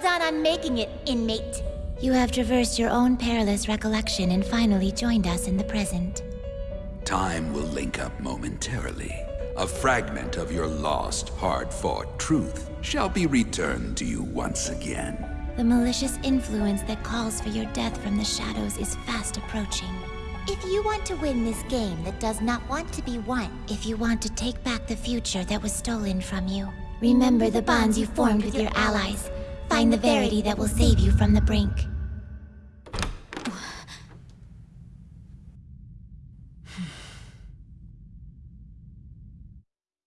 Well done on making it, inmate. You have traversed your own perilous recollection and finally joined us in the present. Time will link up momentarily. A fragment of your lost, hard-fought truth shall be returned to you once again. The malicious influence that calls for your death from the shadows is fast approaching. If you want to win this game that does not want to be won, If you want to take back the future that was stolen from you, remember the bonds you formed with your allies. Find the verity that will save you from the brink.